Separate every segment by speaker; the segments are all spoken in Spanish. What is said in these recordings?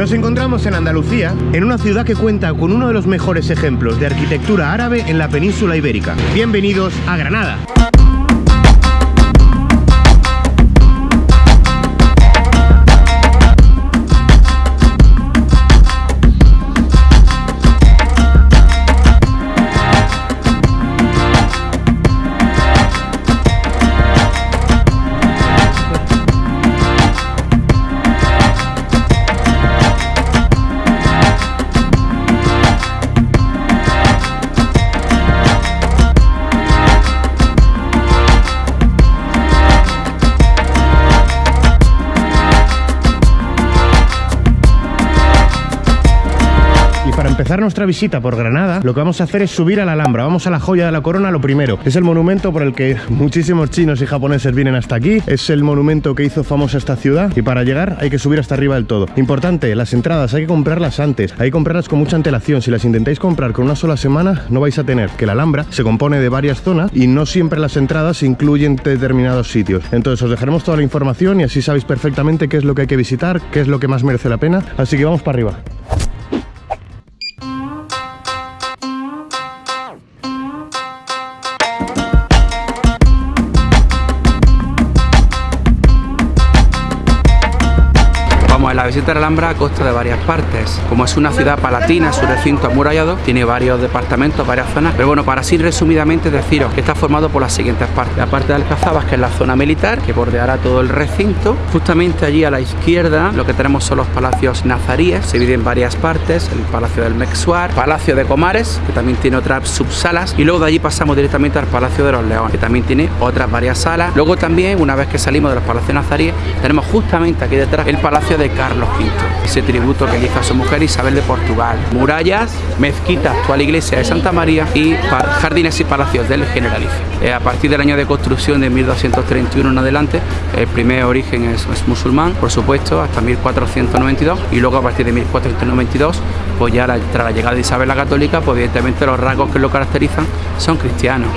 Speaker 1: Nos encontramos en Andalucía, en una ciudad que cuenta con uno de los mejores ejemplos de arquitectura árabe en la península ibérica. Bienvenidos a Granada. Empezar nuestra visita por Granada, lo que vamos a hacer es subir a la Alhambra. Vamos a la joya de la corona lo primero. Es el monumento por el que muchísimos chinos y japoneses vienen hasta aquí. Es el monumento que hizo famosa esta ciudad y para llegar hay que subir hasta arriba del todo. Importante, las entradas hay que comprarlas antes. Hay que comprarlas con mucha antelación. Si las intentáis comprar con una sola semana, no vais a tener que la Alhambra se compone de varias zonas y no siempre las entradas incluyen determinados sitios. Entonces os dejaremos toda la información y así sabéis perfectamente qué es lo que hay que visitar, qué es lo que más merece la pena. Así que vamos para arriba.
Speaker 2: La visita a la Alhambra consta de varias partes. Como es una ciudad palatina, su recinto amurallado, tiene varios departamentos, varias zonas. Pero bueno, para así resumidamente deciros que está formado por las siguientes partes. La parte de Alcazabas, que es la zona militar, que bordeará todo el recinto. Justamente allí a la izquierda lo que tenemos son los palacios nazaríes, se divide en varias partes. El Palacio del Mexuar, Palacio de Comares, que también tiene otras subsalas. Y luego de allí pasamos directamente al Palacio de los Leones, que también tiene otras varias salas. Luego también, una vez que salimos de los palacios nazaríes, tenemos justamente aquí detrás el Palacio de Carlos Ese tributo que le hizo a su mujer Isabel de Portugal. Murallas, mezquita, actual iglesia de Santa María y jardines y palacios del Generalife. Eh, a partir del año de construcción de 1231 en adelante, el primer origen es, musulmán, por supuesto, hasta 1492 y luego a partir de 1492, pues ya tras la llegada de Isabel la Católica, pues evidentemente los rasgos que lo caracterizan son cristianos.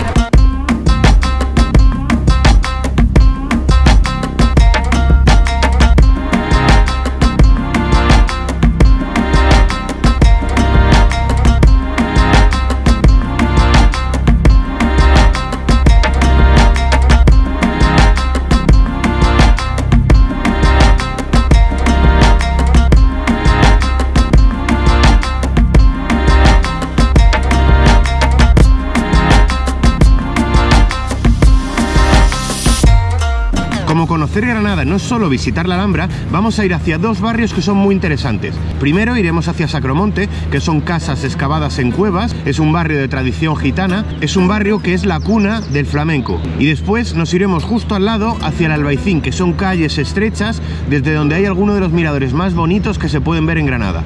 Speaker 1: Conocer Granada no solo visitar la Alhambra, vamos a ir hacia dos barrios que son muy interesantes. Primero iremos hacia Sacromonte, que son casas excavadas en cuevas, es un barrio de tradición gitana, es un barrio que es la cuna del flamenco. Y después nos iremos justo al lado hacia el Albaicín, que son calles estrechas desde donde hay algunos de los miradores más bonitos que se pueden ver en Granada.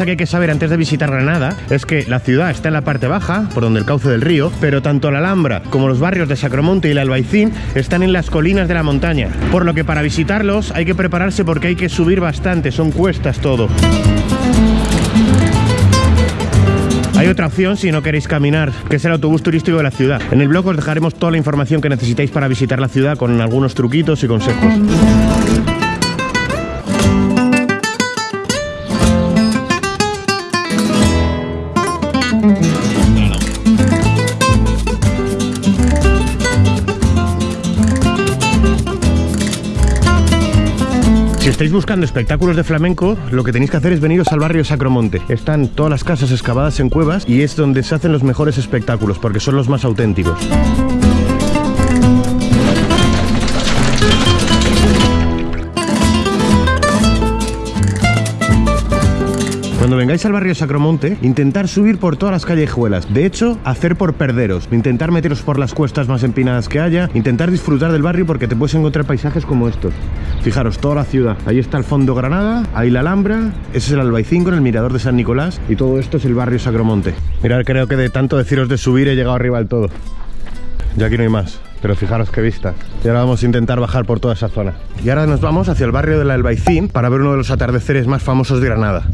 Speaker 1: Cosa que hay que saber antes de visitar Granada es que la ciudad está en la parte baja, por donde el cauce del río, pero tanto la Alhambra como los barrios de Sacromonte y el Albaicín están en las colinas de la montaña. Por lo que para visitarlos hay que prepararse porque hay que subir bastante, son cuestas todo. Hay otra opción si no queréis caminar, que es el autobús turístico de la ciudad. En el blog os dejaremos toda la información que necesitáis para visitar la ciudad con algunos truquitos y consejos. Estáis buscando espectáculos de flamenco, lo que tenéis que hacer es veniros al barrio Sacromonte. Están todas las casas excavadas en cuevas y es donde se hacen los mejores espectáculos, porque son los más auténticos. Cuando vengáis al barrio Sacromonte, intentar subir por todas las callejuelas. De hecho, hacer por perderos. Intentar meteros por las cuestas más empinadas que haya. Intentar disfrutar del barrio porque te puedes encontrar paisajes como estos. Fijaros, toda la ciudad. Ahí está el fondo Granada, ahí la Alhambra, ese es el Albaicín con el mirador de San Nicolás y todo esto es el barrio Sacromonte. Mirad, creo que de tanto deciros de subir he llegado arriba del todo. Ya aquí no hay más. Pero fijaros qué vista. Y ahora vamos a intentar bajar por toda esa zona. Y ahora nos vamos hacia el barrio del Albaicín para ver uno de los atardeceres más famosos de Granada.